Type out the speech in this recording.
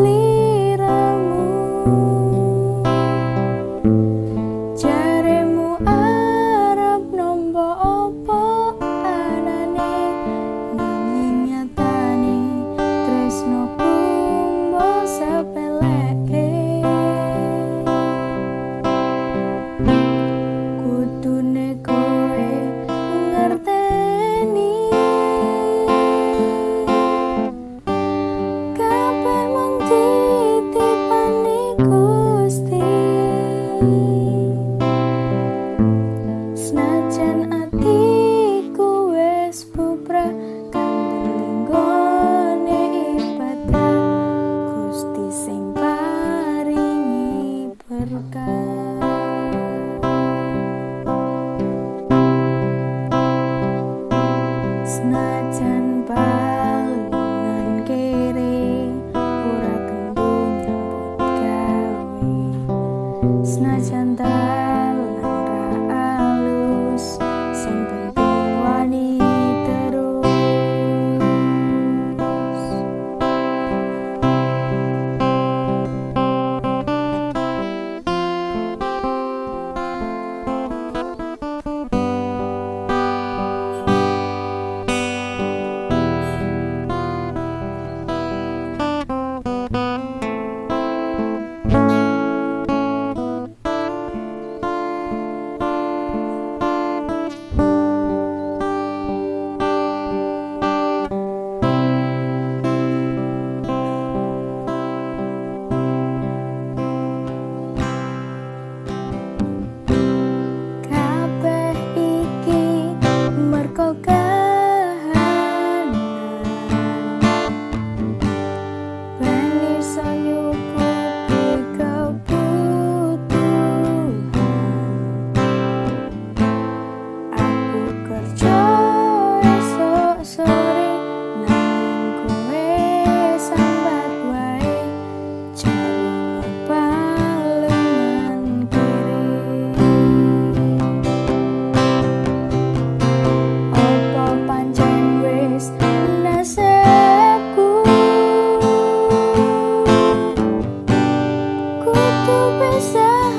sleep. Krishna pensar